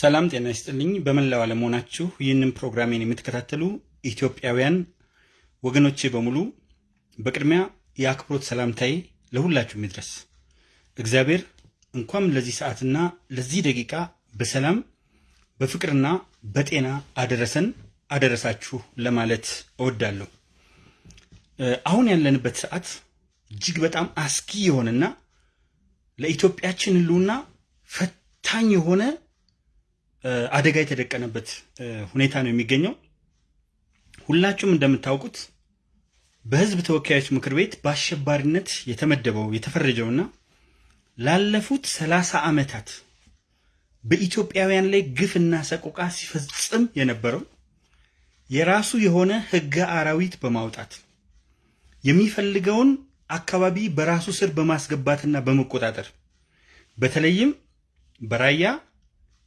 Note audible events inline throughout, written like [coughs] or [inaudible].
ሰላም ጤና ይስጥልኝ። በመላው ዓለም ሆናችሁ ይህንን ፕሮግራሜን የምትከታተሉ ኢትዮጵያውያን ወገኖቼ በሙሉ በቅድሚያ የአክብሮት ሰላምታዬ ለሁላችሁም ይድረስ። እግዚአብሔር እንኳን ለዚህ ሰዓትና ለዚህ ደቂቃ በሰላም በፍቅርና በጤና አደረሰን አደረሳችሁ ለማለት እወዳለሁ። አሁን ያለንበት ሰዓት እጅግ በጣም አስጊ የሆነና ለኢትዮጵያችን ሕልውና ፈታኝ የሆነ አደጋ የተደቀነበት ሁኔታ ነው የሚገኘው። ሁላችሁም እንደምታውቁት በሕዝብ ተወካዮች ምክር ቤት በአሸባሪነት የተመደበው የተፈረጀውና ላለፉት ሰላሳ ዓመታት በኢትዮጵያውያን ላይ ግፍና ሰቆቃ ሲፈጽም የነበረው የራሱ የሆነ ሕገ አራዊት በማውጣት የሚፈልገውን አካባቢ በራሱ ስር በማስገባትና በመቆጣጠር በተለይም በራያ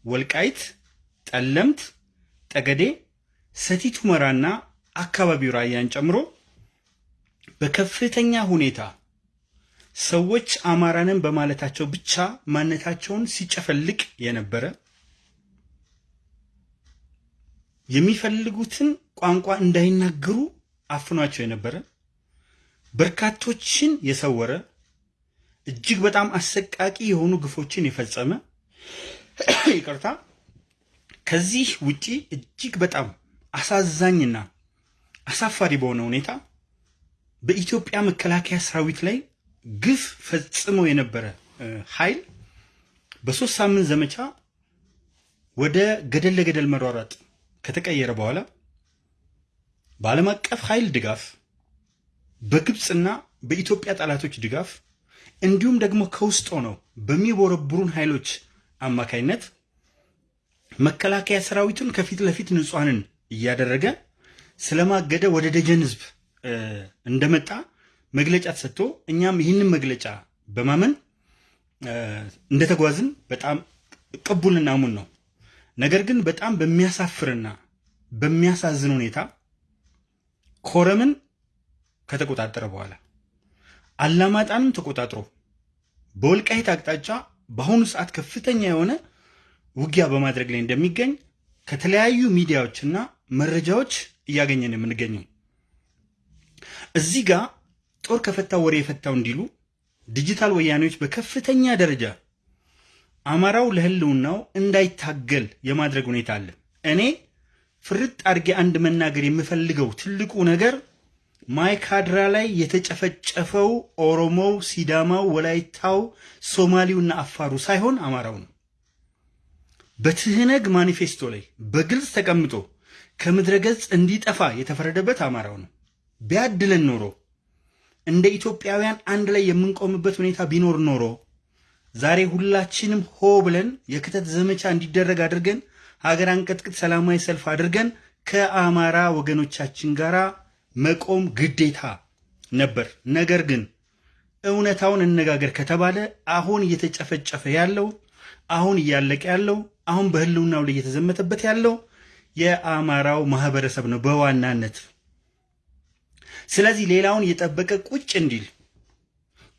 ወልቃይት፣ ጠለምት፣ ጠገዴ፣ ሰቲት ሁመራና አካባቢው ራያን ጨምሮ በከፍተኛ ሁኔታ ሰዎች አማራንን በማለታቸው ብቻ ማንነታቸውን ሲጨፈልቅ የነበረ የሚፈልጉትን ቋንቋ እንዳይናገሩ አፍኗቸው የነበረ በርካቶችን የሰወረ እጅግ በጣም አሰቃቂ የሆኑ ግፎችን የፈጸመ [coughs] ይቅርታ፣ ከዚህ ውጪ እጅግ በጣም አሳዛኝና አሳፋሪ በሆነ ሁኔታ በኢትዮጵያ መከላከያ ሰራዊት ላይ ግፍ ፈጽሞ የነበረ ኃይል በሶስት ሳምንት ዘመቻ ወደ ገደል ለገደል መሯሯጥ ከተቀየረ በኋላ በዓለም አቀፍ ኃይል ድጋፍ በግብፅና በኢትዮጵያ ጠላቶች ድጋፍ እንዲሁም ደግሞ ከውስጥ ሆነው በሚቦረብሩን ኃይሎች አማካይነት መከላከያ ሰራዊቱን ከፊት ለፊት ንጹሐንን እያደረገ ስለማገደ ወደ ደጀን ህዝብ እንደመጣ መግለጫ ተሰጥቶ እኛም ይህንን መግለጫ በማመን እንደተጓዝን በጣም ቅቡልና ሙን ነው። ነገር ግን በጣም በሚያሳፍርና በሚያሳዝን ሁኔታ ኮረምን ከተቆጣጠረ በኋላ አላማጣንም ተቆጣጥሮ በወልቃይት አቅጣጫ በአሁኑ ሰዓት ከፍተኛ የሆነ ውጊያ በማድረግ ላይ እንደሚገኝ ከተለያዩ ሚዲያዎችና መረጃዎች እያገኘን የምንገኘው እዚህ ጋር ጦር ከፈታው ወሬ የፈታው እንዲሉ ዲጂታል ወያኔዎች በከፍተኛ ደረጃ አማራው ለህልውናው እንዳይታገል የማድረግ ሁኔታ አለ። እኔ ፍርጥ አድርጌ አንድ መናገር የምፈልገው ትልቁ ነገር ማይካድራ ላይ የተጨፈጨፈው ኦሮሞው፣ ሲዳማው፣ ወላይታው፣ ሶማሌውና አፋሩ ሳይሆን አማራው ነው። በትህነግ ማኒፌስቶ ላይ በግልጽ ተቀምጦ ከምድረ ገጽ እንዲጠፋ የተፈረደበት አማራው ነው። ቢያድለን ኖሮ እንደ ኢትዮጵያውያን አንድ ላይ የምንቆምበት ሁኔታ ቢኖር ኖሮ ዛሬ ሁላችንም ሆ ብለን የክተት ዘመቻ እንዲደረግ አድርገን ሀገር አንቀጥቅጥ ሰላማዊ ሰልፍ አድርገን ከአማራ ወገኖቻችን ጋር መቆም ግዴታ ነበር። ነገር ግን እውነታውን እነጋገር ከተባለ አሁን እየተጨፈጨፈ ያለው አሁን እያለቀ ያለው አሁን በህልውናው ላይ እየተዘመተበት ያለው የአማራው ማህበረሰብ ነው በዋናነት። ስለዚህ ሌላውን እየጠበቀ ቁጭ እንዲል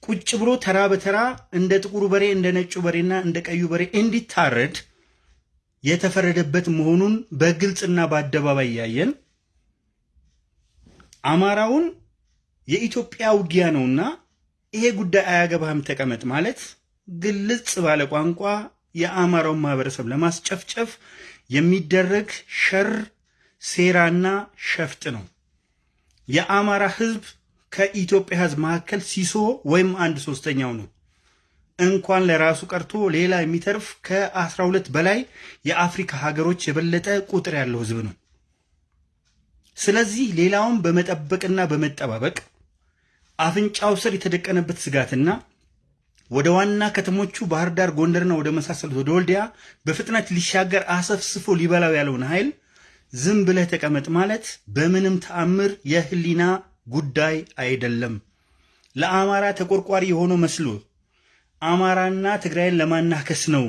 ቁጭ ብሎ ተራ በተራ እንደ ጥቁሩ በሬ እንደ ነጩ በሬና እንደ ቀዩ በሬ እንዲታረድ የተፈረደበት መሆኑን በግልጽና በአደባባይ እያየን አማራውን የኢትዮጵያ ውጊያ ነውና ይሄ ጉዳይ አያገባህም ተቀመጥ ማለት ግልጽ ባለ ቋንቋ የአማራውን ማህበረሰብ ለማስጨፍጨፍ የሚደረግ ሸር ሴራና ሸፍጥ ነው። የአማራ ህዝብ ከኢትዮጵያ ህዝብ መካከል ሲሶ ወይም አንድ ሶስተኛው ነው። እንኳን ለራሱ ቀርቶ ሌላ የሚተርፍ ከአስራ ሁለት በላይ የአፍሪካ ሀገሮች የበለጠ ቁጥር ያለው ህዝብ ነው። ስለዚህ ሌላውን በመጠበቅና በመጠባበቅ አፍንጫው ስር የተደቀነበት ስጋትና ወደ ዋና ከተሞቹ ባህር ዳር፣ ጎንደርና ወደ መሳሰሉት ወደ ወልዲያ በፍጥነት ሊሻገር አሰፍስፎ ሊበላው ያለውን ኃይል ዝም ብለህ ተቀመጥ ማለት በምንም ተአምር የህሊና ጉዳይ አይደለም። ለአማራ ተቆርቋሪ የሆነው መስሎ አማራና ትግራይን ለማናከስ ነው።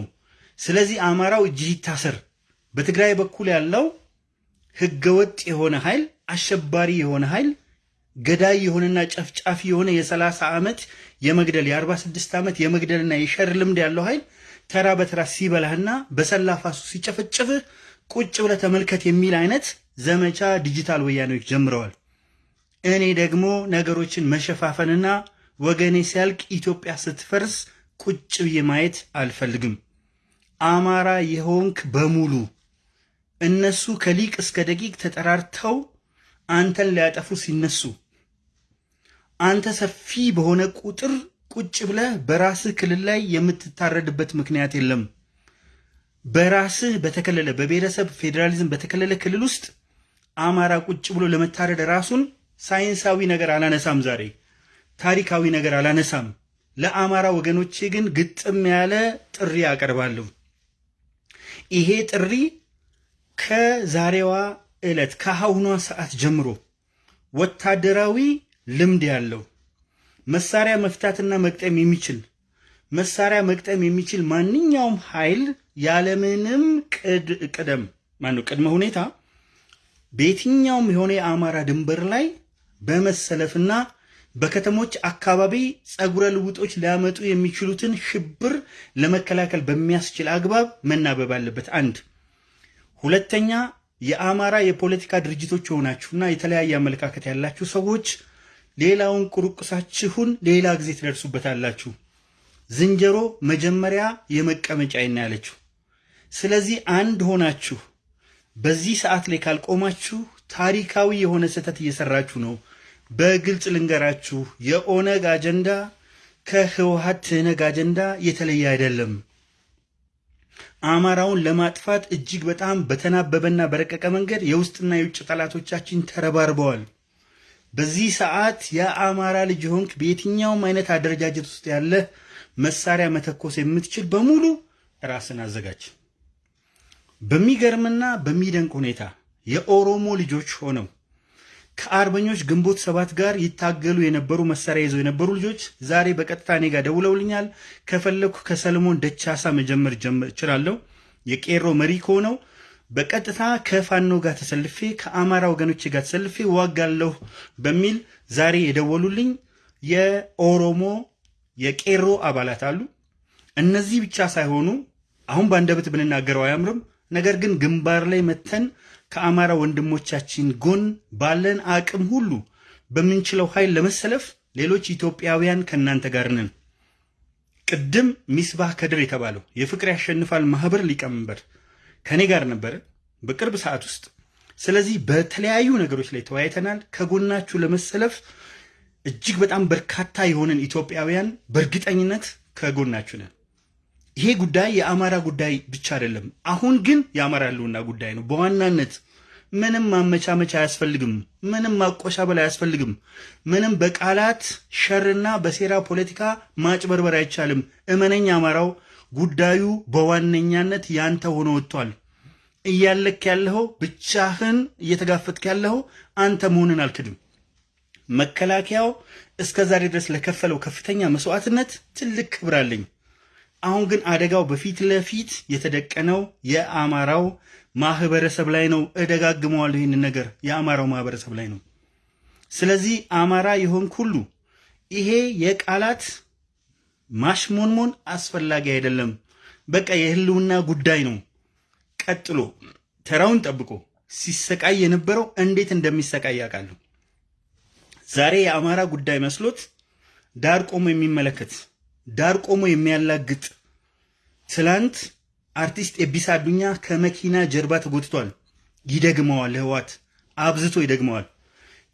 ስለዚህ አማራው እጅህ ይታሰር። በትግራይ በኩል ያለው ህገወጥ የሆነ ኃይል አሸባሪ የሆነ ኃይል ገዳይ የሆነና ጨፍጫፊ የሆነ የ30 ዓመት የመግደል የ46 ዓመት የመግደልና የሸር ልምድ ያለው ኃይል ተራ በተራ ሲበላህና በሰላፋሱ ሲጨፈጭፍህ ቁጭ ብለህ ተመልከት የሚል አይነት ዘመቻ ዲጂታል ወያኔዎች ጀምረዋል። እኔ ደግሞ ነገሮችን መሸፋፈንና ወገኔ ሲያልቅ ኢትዮጵያ ስትፈርስ ቁጭ ብዬ ማየት አልፈልግም። አማራ የሆንክ በሙሉ እነሱ ከሊቅ እስከ ደቂቅ ተጠራርተው አንተን ሊያጠፉ ሲነሱ አንተ ሰፊ በሆነ ቁጥር ቁጭ ብለህ በራስህ ክልል ላይ የምትታረድበት ምክንያት የለም። በራስህ በተከለለ በብሔረሰብ ፌዴራሊዝም በተከለለ ክልል ውስጥ አማራ ቁጭ ብሎ ለመታረድ ራሱን ሳይንሳዊ ነገር አላነሳም፣ ዛሬ ታሪካዊ ነገር አላነሳም። ለአማራ ወገኖቼ ግን ግጥም ያለ ጥሪ አቀርባለሁ። ይሄ ጥሪ ከዛሬዋ ዕለት ከአሁኗ ሰዓት ጀምሮ ወታደራዊ ልምድ ያለው መሳሪያ መፍታትና መቅጠም የሚችል መሳሪያ መቅጠም የሚችል ማንኛውም ኃይል ያለምንም ቅደም ማነው ቅድመ ሁኔታ በየትኛውም የሆነ የአማራ ድንበር ላይ በመሰለፍና በከተሞች አካባቢ ጸጉረ ልውጦች ሊያመጡ የሚችሉትን ሽብር ለመከላከል በሚያስችል አግባብ መናበብ አለበት። አንድ ሁለተኛ የአማራ የፖለቲካ ድርጅቶች የሆናችሁና የተለያየ አመለካከት ያላችሁ ሰዎች ሌላውን ቁርቁሳችሁን ሌላ ጊዜ ትደርሱበታላችሁ። ዝንጀሮ መጀመሪያ የመቀመጫ ይና ያለችው። ስለዚህ አንድ ሆናችሁ በዚህ ሰዓት ላይ ካልቆማችሁ ታሪካዊ የሆነ ስህተት እየሰራችሁ ነው። በግልጽ ልንገራችሁ፣ የኦነግ አጀንዳ ከህወሀት ትህነግ አጀንዳ የተለየ አይደለም። አማራውን ለማጥፋት እጅግ በጣም በተናበበና በረቀቀ መንገድ የውስጥና የውጭ ጠላቶቻችን ተረባርበዋል። በዚህ ሰዓት የአማራ ልጅ ሆንክ በየትኛውም አይነት አደረጃጀት ውስጥ ያለ መሳሪያ መተኮስ የምትችል በሙሉ ራስን አዘጋጅ። በሚገርምና በሚደንቅ ሁኔታ የኦሮሞ ልጆች ሆነው ከአርበኞች ግንቦት ሰባት ጋር ይታገሉ የነበሩ መሳሪያ ይዘው የነበሩ ልጆች ዛሬ በቀጥታ እኔ ጋር ደውለውልኛል። ከፈለኩ ከሰለሞን ደቻሳ መጀመር እችላለሁ። የቄሮ መሪ ከሆነው በቀጥታ ከፋኖ ጋር ተሰልፌ ከአማራ ወገኖች ጋር ተሰልፌ ዋጋለሁ በሚል ዛሬ የደወሉልኝ የኦሮሞ የቄሮ አባላት አሉ። እነዚህ ብቻ ሳይሆኑ አሁን በአንደበት ብንናገረው አያምርም። ነገር ግን ግንባር ላይ መተን ከአማራ ወንድሞቻችን ጎን ባለን አቅም ሁሉ በምንችለው ኃይል ለመሰለፍ ሌሎች ኢትዮጵያውያን ከእናንተ ጋር ነን። ቅድም ሚስባህ ከድር የተባለው የፍቅር ያሸንፋል ማህበር ሊቀመንበር ከኔ ጋር ነበረ በቅርብ ሰዓት ውስጥ። ስለዚህ በተለያዩ ነገሮች ላይ ተወያይተናል። ከጎናችሁ ለመሰለፍ እጅግ በጣም በርካታ የሆነን ኢትዮጵያውያን በእርግጠኝነት ከጎናችሁ ነን። ይሄ ጉዳይ የአማራ ጉዳይ ብቻ አይደለም። አሁን ግን የአማራ ህልውና ጉዳይ ነው በዋናነት። ምንም ማመቻመቻ አያስፈልግም። ምንም ማቆሻበል አያስፈልግም። ምንም በቃላት ሸርና በሴራ ፖለቲካ ማጭበርበር አይቻልም። እመነኝ አማራው ጉዳዩ በዋነኛነት ያንተ ሆኖ ወጥቷል። እያለክ ያለኸው ብቻህን እየተጋፈጥክ ያለኸው አንተ መሆንን አልክድም። መከላከያው እስከ ዛሬ ድረስ ለከፈለው ከፍተኛ መስዋዕትነት ትልቅ ክብር አለኝ። አሁን ግን አደጋው በፊት ለፊት የተደቀነው የአማራው ማህበረሰብ ላይ ነው። እደጋግመዋለሁ ይህንን ነገር የአማራው ማህበረሰብ ላይ ነው። ስለዚህ አማራ የሆንክ ሁሉ ይሄ የቃላት ማሽሞንሞን አስፈላጊ አይደለም። በቃ የህልውና ጉዳይ ነው። ቀጥሎ ተራውን ጠብቆ ሲሰቃይ የነበረው እንዴት እንደሚሰቃይ ያውቃሉ። ዛሬ የአማራ ጉዳይ መስሎት ዳር ቆሞ የሚመለከት ዳር ቆሞ የሚያላግጥ ትላንት አርቲስት ኤቢሳ አዱኛ ከመኪና ጀርባ ተጎትቷል። ይደግመዋል፣ ህዋት አብዝቶ ይደግመዋል።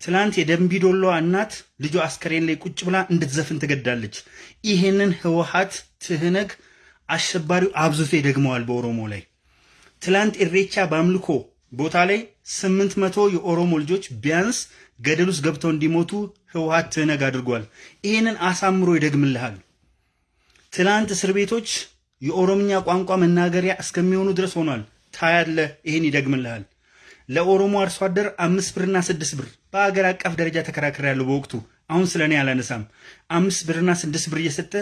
ትላንት የደንቢዶሎ እናት ልጇ አስከሬን ላይ ቁጭ ብላ እንድትዘፍን ትገዳለች። ይሄንን ህወሀት ትህነግ አሸባሪው አብዝቶ ይደግመዋል በኦሮሞ ላይ። ትላንት ኢሬቻ በአምልኮ ቦታ ላይ ስምንት መቶ የኦሮሞ ልጆች ቢያንስ ገደል ውስጥ ገብተው እንዲሞቱ ህወሀት ትህነግ አድርጓል። ይሄንን አሳምሮ ይደግምልሃል። ትላንት እስር ቤቶች የኦሮምኛ ቋንቋ መናገሪያ እስከሚሆኑ ድረስ ሆኗል። ታያለ። ይሄን ይደግምልሃል። ለኦሮሞ አርሶ አደር አምስት ብርና ስድስት ብር በአገር አቀፍ ደረጃ ተከራክር ያለው በወቅቱ አሁን ስለ እኔ አላነሳም። አምስት ብርና ስድስት ብር እየሰጠ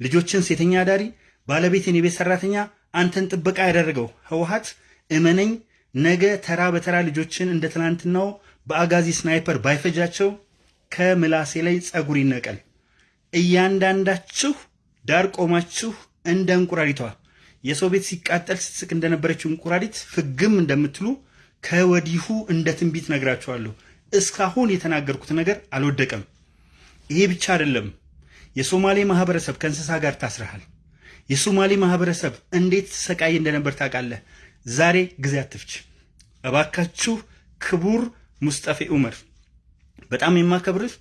ልጆችን ሴተኛ አዳሪ፣ ባለቤትን የቤት ሰራተኛ አንተን ጥበቃ ያደረገው ህወሀት እመነኝ፣ ነገ ተራ በተራ ልጆችን እንደ ትናንትናው በአጋዚ ስናይፐር ባይፈጃቸው ከምላሴ ላይ ጸጉር ይነቀል። እያንዳንዳችሁ ዳር ቆማችሁ እንደ እንቁራሪቷ የሰው ቤት ሲቃጠል ስትስቅ እንደነበረችው እንቁራሪት ፍግም እንደምትሉ ከወዲሁ እንደ ትንቢት ነግራችኋለሁ። እስካሁን የተናገርኩት ነገር አልወደቀም። ይሄ ብቻ አይደለም። የሶማሌ ማህበረሰብ ከእንስሳ ጋር ታስረሃል። የሶማሌ ማህበረሰብ እንዴት ሰቃይ እንደነበር ታውቃለህ። ዛሬ ጊዜ አትፍች እባካችሁ። ክቡር ሙስጠፌ ዑመር በጣም የማከብርህ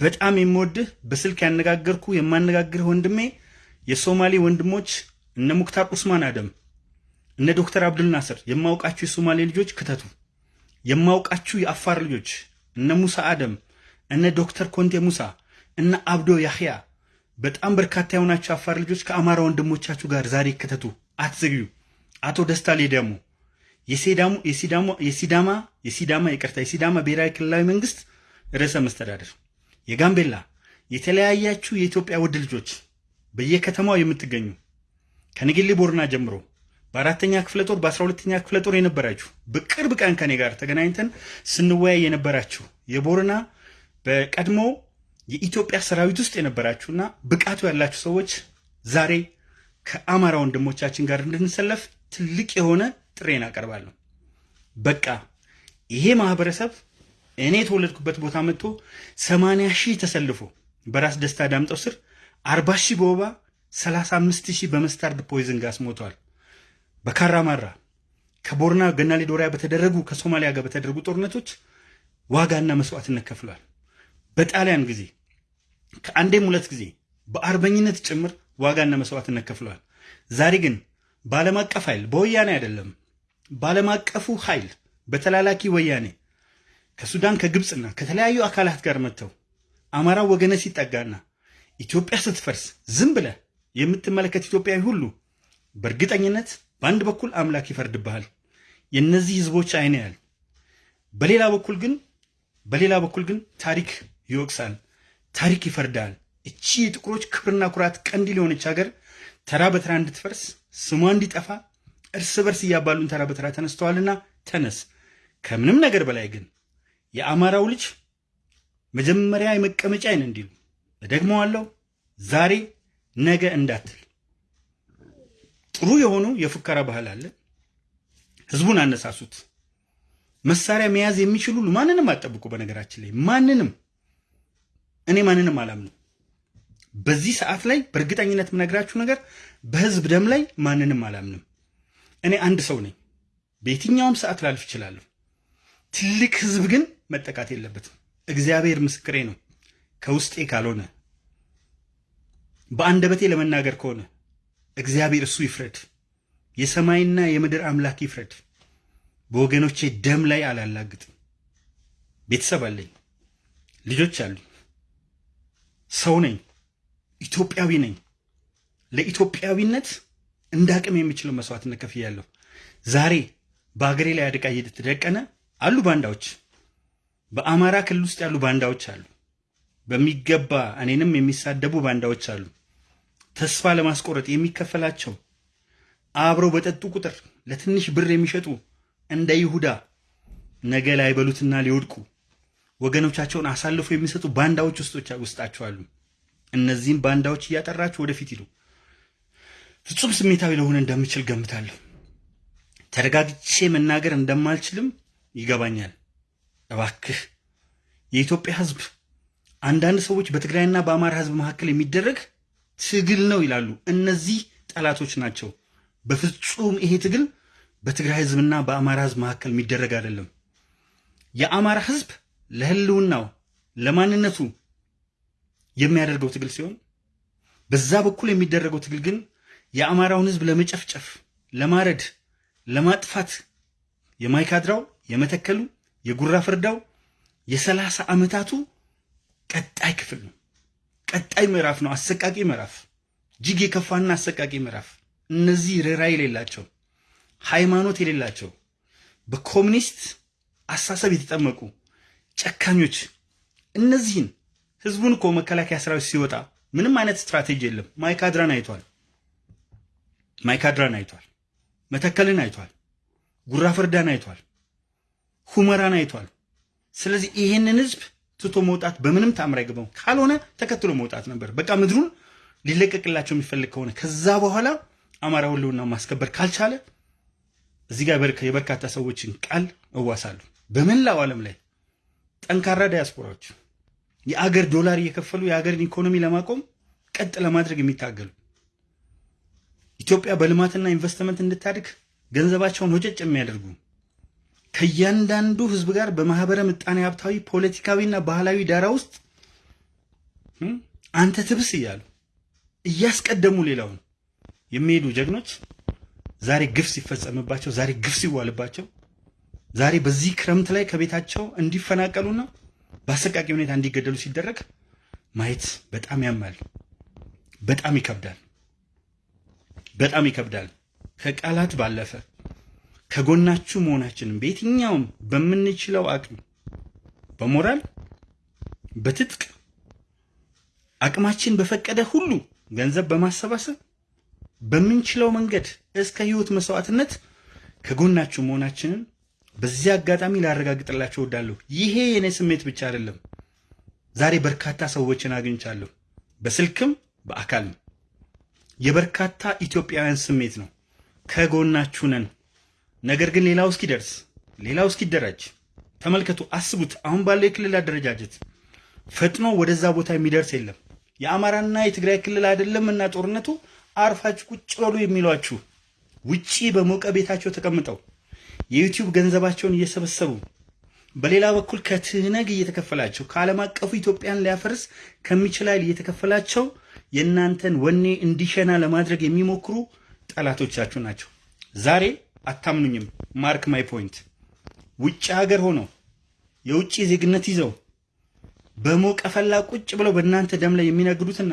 በጣም የምወድህ በስልክ ያነጋገርኩ የማነጋግርህ ወንድሜ የሶማሌ ወንድሞች እነ ሙክታር ኡስማን አደም እነ ዶክተር አብዱል ናስር የማውቃችሁ የሶማሌ ልጆች ክተቱ። የማውቃችሁ የአፋር ልጆች እነ ሙሳ አደም እነ ዶክተር ኮንቴ ሙሳ እነ አብዶ ያህያ በጣም በርካታ የሆናችሁ አፋር ልጆች ከአማራ ወንድሞቻችሁ ጋር ዛሬ ክተቱ፣ አትዘግዩ። አቶ ደስታ ሌዳሞ የሲዳማ የሲዳማ ይቅርታ የሲዳማ ብሔራዊ ክልላዊ መንግስት ርዕሰ መስተዳደር የጋምቤላ የተለያያችሁ የኢትዮጵያ ውድ ልጆች በየከተማው የምትገኙ ከንግሊ ቦርና ጀምሮ በአራተኛ ክፍለ ጦር በአስራ ሁለተኛ ክፍለ ጦር የነበራችሁ በቅርብ ቀን ከኔ ጋር ተገናኝተን ስንወያይ የነበራችሁ የቦርና በቀድሞ የኢትዮጵያ ሰራዊት ውስጥ የነበራችሁና ብቃቱ ያላችሁ ሰዎች ዛሬ ከአማራ ወንድሞቻችን ጋር እንድንሰለፍ ትልቅ የሆነ ጥሬን አቀርባለሁ። በቃ ይሄ ማህበረሰብ እኔ የተወለድኩበት ቦታ መጥቶ ሰማንያ ሺህ ተሰልፎ በራስ ደስታ ዳምጠው ስር አርባ ሺህ በወባ ሰላሳ አምስት ሺህ በመስታርድ ፖይዝን ጋስ ሞተዋል። በካራማራ ከቦርና ገናሌ ዶሪያ በተደረጉ ከሶማሊያ ጋር በተደረጉ ጦርነቶች ዋጋና መስዋዕትነት ከፍሏል። በጣሊያን ጊዜ ከአንዴም ሁለት ጊዜ በአርበኝነት ጭምር ዋጋና መስዋዕትነት ከፍለዋል። ዛሬ ግን በዓለም አቀፍ ኃይል በወያኔ አይደለም፣ በዓለም አቀፉ ኃይል በተላላኪ ወያኔ ከሱዳን ከግብፅና ከተለያዩ አካላት ጋር መጥተው አማራው ወገነ ሲጠጋና ኢትዮጵያ ስትፈርስ ዝም ብለህ የምትመለከት ኢትዮጵያዊ ሁሉ በእርግጠኝነት በአንድ በኩል አምላክ ይፈርድብሃል፣ የእነዚህ ህዝቦች አይን ያል፣ በሌላ በኩል ግን በሌላ በኩል ግን ታሪክ ይወቅሳል፣ ታሪክ ይፈርዳል። እቺ የጥቁሮች ክብርና ኩራት ቀንዲል የሆነች ሀገር ተራ በተራ እንድትፈርስ ስሟ እንዲጠፋ እርስ በርስ እያባሉን ተራ በተራ ተነስተዋልና ተነስ። ከምንም ነገር በላይ ግን የአማራው ልጅ መጀመሪያ የመቀመጫ አይን እንዲሉ እደግመዋለሁ፣ ዛሬ ነገ እንዳትል። ጥሩ የሆኑ የፉከራ ባህል አለ። ህዝቡን አነሳሱት። መሳሪያ መያዝ የሚችሉ ማንንም አጠብቁ። በነገራችን ላይ ማንንም እኔ ማንንም አላምንም። በዚህ ሰዓት ላይ በእርግጠኝነት የምነግራችሁ ነገር በህዝብ ደም ላይ ማንንም አላምንም። እኔ አንድ ሰው ነኝ። በየትኛውም ሰዓት ላልፍ እችላለሁ። ትልቅ ህዝብ ግን መጠቃት የለበትም። እግዚአብሔር ምስክሬ ነው። ከውስጤ ካልሆነ በአንደበቴ ለመናገር ከሆነ እግዚአብሔር እሱ ይፍረድ። የሰማይና የምድር አምላክ ይፍረድ። በወገኖቼ ደም ላይ አላላግጥም። ቤተሰብ አለኝ፣ ልጆች አሉኝ፣ ሰው ነኝ፣ ኢትዮጵያዊ ነኝ። ለኢትዮጵያዊነት እንደ አቅም የሚችለው መስዋዕትነት ከፍያለሁ። ዛሬ በሀገሬ ላይ አደጋ እየተደቀነ አሉ ባንዳዎች፣ በአማራ ክልል ውስጥ ያሉ ባንዳዎች አሉ። በሚገባ እኔንም የሚሳደቡ ባንዳዎች አሉ። ተስፋ ለማስቆረጥ የሚከፈላቸው አብረው በጠጡ ቁጥር ለትንሽ ብር የሚሸጡ እንደ ይሁዳ ነገ ላይ በሉትና ሊወድቁ ወገኖቻቸውን አሳልፎ የሚሰጡ ባንዳዎች ውስጣቸው አሉ። እነዚህም ባንዳዎች እያጠራችሁ ወደፊት ሂዱ። ፍጹም ስሜታዊ ለሆነ እንደምችል ገምታለሁ። ተረጋግቼ መናገር እንደማልችልም ይገባኛል። እባክህ የኢትዮጵያ ሕዝብ አንዳንድ ሰዎች በትግራይና በአማራ ሕዝብ መካከል የሚደረግ ትግል ነው ይላሉ። እነዚህ ጠላቶች ናቸው። በፍጹም ይሄ ትግል በትግራይ ህዝብና በአማራ ህዝብ መካከል የሚደረግ አይደለም። የአማራ ህዝብ ለህልውናው ለማንነቱ የሚያደርገው ትግል ሲሆን በዛ በኩል የሚደረገው ትግል ግን የአማራውን ህዝብ ለመጨፍጨፍ፣ ለማረድ፣ ለማጥፋት የማይካድራው፣ የመተከሉ፣ የጉራ ፍርዳው የሰላሳ ዓመታቱ ቀጣይ ክፍል ነው። ቀጣይ ምዕራፍ ነው። አሰቃቂ ምዕራፍ፣ እጅግ የከፋና አሰቃቂ ምዕራፍ። እነዚህ ርኅራኄ የሌላቸው ሃይማኖት የሌላቸው በኮሚኒስት አሳሰብ የተጠመቁ ጨካኞች እነዚህን ህዝቡን እኮ መከላከያ ሰራዊት ሲወጣ ምንም አይነት ስትራቴጂ የለም። ማይካድራን አይቷል። ማይካድራን አይቷል። መተከልን አይቷል። ጉራ ፍርዳን አይቷል። ሁመራን አይቷል። ስለዚህ ይሄንን ህዝብ ትቶ መውጣት በምንም ታምር አይገባው። ካልሆነ ተከትሎ መውጣት ነበር። በቃ ምድሩን ሊለቀቅላቸው የሚፈልግ ከሆነ ከዛ በኋላ አማራ ህልውና ማስከበር ካልቻለ እዚህ ጋር የበርካታ ሰዎችን ቃል እዋሳለሁ። በመላው ዓለም ላይ ጠንካራ ዲያስፖራዎች የአገር ዶላር እየከፈሉ የአገርን ኢኮኖሚ ለማቆም ቀጥ ለማድረግ የሚታገሉ ኢትዮጵያ በልማትና ኢንቨስትመንት እንድታድግ ገንዘባቸውን ወጨጭ የሚያደርጉ ከእያንዳንዱ ህዝብ ጋር በማህበረ ምጣኔ ሀብታዊ፣ ፖለቲካዊና ባህላዊ ዳራ ውስጥ አንተ ትብስ እያሉ እያስቀደሙ ሌላውን የሚሄዱ ጀግኖች ዛሬ ግፍ ሲፈጸምባቸው፣ ዛሬ ግፍ ሲዋልባቸው፣ ዛሬ በዚህ ክረምት ላይ ከቤታቸው እንዲፈናቀሉና በአሰቃቂ ሁኔታ እንዲገደሉ ሲደረግ ማየት በጣም ያማል፣ በጣም ይከብዳል፣ በጣም ይከብዳል። ከቃላት ባለፈ ከጎናችሁ መሆናችንን በየትኛውም በምንችለው አቅም በሞራል በትጥቅ አቅማችን በፈቀደ ሁሉ ገንዘብ በማሰባሰብ በምንችለው መንገድ እስከ ህይወት መስዋዕትነት ከጎናችሁ መሆናችንን በዚህ አጋጣሚ ላረጋግጥላችሁ እወዳለሁ። ይሄ የኔ ስሜት ብቻ አይደለም። ዛሬ በርካታ ሰዎችን አግኝቻለሁ፣ በስልክም በአካልም። የበርካታ ኢትዮጵያውያን ስሜት ነው። ከጎናችሁ ነን። ነገር ግን ሌላው እስኪደርስ ሌላው እስኪደራጅ ተመልከቱ፣ አስቡት። አሁን ባለው የክልል አደረጃጀት ፈጥኖ ወደዛ ቦታ የሚደርስ የለም። የአማራና የትግራይ ክልል አይደለም እና ጦርነቱ አርፋችሁ ቁጭ በሉ የሚሏችሁ ውጪ በሞቀ ቤታቸው ተቀምጠው የዩቲዩብ ገንዘባቸውን እየሰበሰቡ በሌላ በኩል ከትህነግ እየተከፈላቸው ከዓለም አቀፉ ኢትዮጵያን ሊያፈርስ ከሚችል ኃይል እየተከፈላቸው የእናንተን ወኔ እንዲሸና ለማድረግ የሚሞክሩ ጠላቶቻችሁ ናቸው። ዛሬ አታምኑኝም። mark my point ውጭ ሀገር ሆነው የውጭ ዜግነት ይዘው በሞቀ ፈላ ቁጭ ብለው በእናንተ ደም ላይ የሚነግዱትና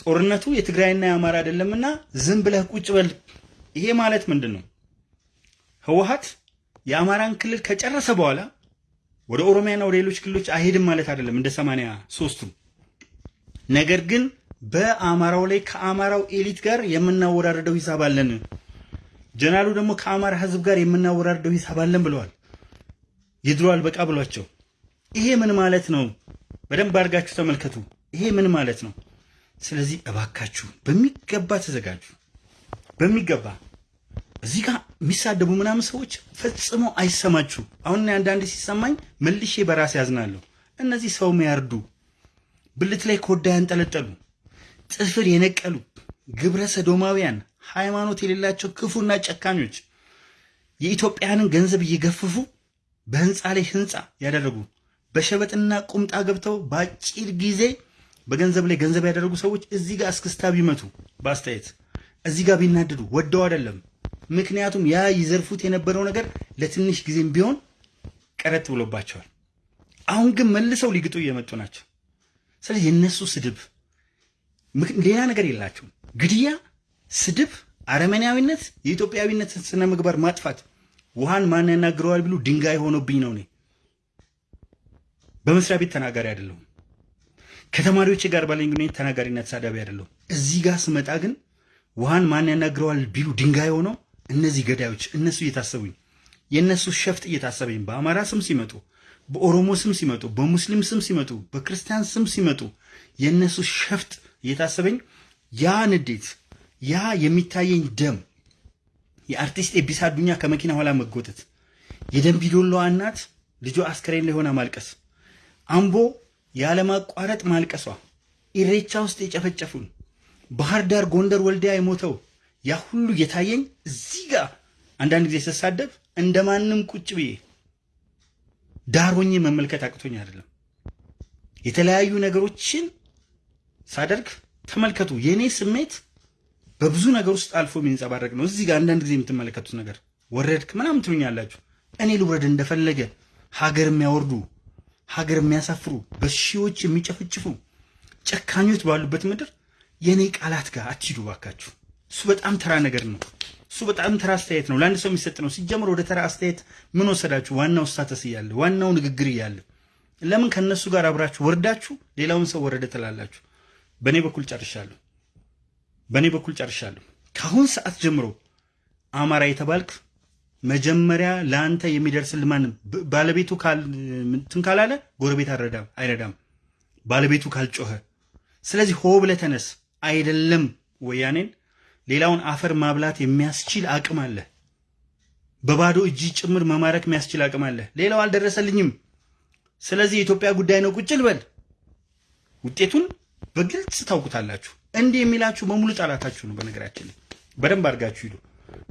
ጦርነቱ የትግራይና የአማራ አይደለምና ዝም ብለህ ቁጭ በል። ይሄ ማለት ምንድን ነው? ህወሓት የአማራን ክልል ከጨረሰ በኋላ ወደ ኦሮሚያና ወደ ሌሎች ክልሎች አይሄድም ማለት አይደለም፣ እንደ ሰማንያ ሶስቱ ነገር ግን በአማራው ላይ ከአማራው ኤሊት ጋር የምናወራርደው ሂሳብ አለን። ጀነራሉ ደግሞ ከአማራ ህዝብ ጋር የምናወራርደው ሂሳብ አለን ብለዋል። የድሮ አልበቃ ብሏቸው። ይሄ ምን ማለት ነው? በደንብ አድርጋችሁ ተመልከቱ። ይሄ ምን ማለት ነው? ስለዚህ እባካችሁ በሚገባ ተዘጋጁ። በሚገባ እዚህ ጋር የሚሳደቡ ምናምን ሰዎች ፈጽሞ አይሰማችሁ። አሁን አንዳንድ ሲሰማኝ መልሼ በራሴ ያዝናለሁ። እነዚህ ሰው የሚያርዱ ብልት ላይ ኮዳ ያንጠለጠሉ ጥፍር የነቀሉ ግብረ ሰዶማውያን ሃይማኖት የሌላቸው ክፉና ጨካኞች የኢትዮጵያንን ገንዘብ እየገፈፉ በህንፃ ላይ ህንፃ ያደረጉ በሸበጥና ቁምጣ ገብተው በአጭር ጊዜ በገንዘብ ላይ ገንዘብ ያደረጉ ሰዎች እዚህ ጋር እስክስታ ቢመቱ በአስተያየት እዚህ ጋር ቢናደዱ ወደው አይደለም። ምክንያቱም ያ ይዘርፉት የነበረው ነገር ለትንሽ ጊዜም ቢሆን ቀረት ብሎባቸዋል። አሁን ግን መልሰው ሊግጡ እየመጡ ናቸው። ስለዚህ የነሱ ስድብ ሌላ ነገር የላቸውም። ግድያ፣ ስድብ፣ አረመኔያዊነት፣ የኢትዮጵያዊነት ስነ ምግባር ማጥፋት ውሃን ማን ያናግረዋል ቢሉ ድንጋይ ሆኖብኝ ነው። እኔ በመስሪያ ቤት ተናጋሪ አይደለሁም። ከተማሪዎች ጋር ባለኝ ግንኙነት ተናጋሪና ተሳዳቢ አይደለሁም። እዚህ ጋር ስመጣ ግን ውሃን ማን ያናግረዋል ቢሉ ድንጋይ ሆነው እነዚህ ገዳዮች እነሱ እየታሰቡኝ የእነሱ ሸፍጥ እየታሰበኝ በአማራ ስም ሲመጡ፣ በኦሮሞ ስም ሲመጡ፣ በሙስሊም ስም ሲመጡ፣ በክርስቲያን ስም ሲመጡ የእነሱ ሸፍጥ እየታሰበኝ ያ ንዴት ያ የሚታየኝ ደም የአርቲስት ኤቢሳ አዱኛ ከመኪና ኋላ መጎተት፣ የደንቢዶሎዋ እናት ልጇ አስከሬን ላይ ሆና ማልቀስ፣ አምቦ ያለማቋረጥ ማልቀሷ፣ ኢሬቻ ውስጥ የጨፈጨፉን፣ ባህር ዳር፣ ጎንደር፣ ወልዲያ የሞተው ያ ሁሉ የታየኝ እዚህ ጋር አንዳንድ ጊዜ ስሳደብ እንደማንም ቁጭ ብዬ ዳር ሆኜ መመልከት አቅቶኝ አይደለም። የተለያዩ ነገሮችን ሳደርግ ተመልከቱ። የእኔ ስሜት በብዙ ነገር ውስጥ አልፎ የሚንጸባረቅ ነው። እዚህ ጋር አንዳንድ ጊዜ የምትመለከቱት ነገር ወረድክ ምናምን ትሉኛላችሁ። እኔ ልውረድ እንደፈለገ ሀገር የሚያወርዱ ሀገር የሚያሳፍሩ በሺዎች የሚጨፈጭፉ ጨካኞች ባሉበት ምድር የእኔ ቃላት ጋር አትሂዱ ባካችሁ። እሱ በጣም ተራ ነገር ነው። እሱ በጣም ተራ አስተያየት ነው፣ ለአንድ ሰው የሚሰጥ ነው። ሲጀምር ወደ ተራ አስተያየት ምን ወሰዳችሁ? ዋናው ስታተስ እያለ ዋናው ንግግር እያለ ለምን ከነሱ ጋር አብራችሁ ወርዳችሁ ሌላውን ሰው ወረደ ትላላችሁ? በእኔ በኩል ጨርሻለሁ። በእኔ በኩል ጨርሻለሁ። ከአሁን ሰዓት ጀምሮ አማራ የተባልክ መጀመሪያ ለአንተ የሚደርስል ማንም ባለቤቱ እንትን ካላለ ጎረቤት አረዳም አይረዳም፣ ባለቤቱ ካልጮኸ። ስለዚህ ሆ ብለህ ተነስ። አይደለም ወያኔን ሌላውን አፈር ማብላት የሚያስችል አቅም አለ። በባዶ እጅ ጭምር መማረክ የሚያስችል አቅም አለ። ሌላው አልደረሰልኝም። ስለዚህ የኢትዮጵያ ጉዳይ ነው፣ ቁጭ ልበል። ውጤቱን በግልጽ ታውቁታላችሁ። እንዲህ የሚላችሁ በሙሉ ጠላታችሁ ነው። በነገራችን ላይ በደንብ አድርጋችሁ ሂዱ።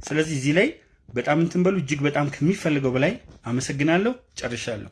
ስለዚህ እዚህ ላይ በጣም እንትን በሉ። እጅግ በጣም ከሚፈልገው በላይ አመሰግናለሁ። ጨርሻለሁ።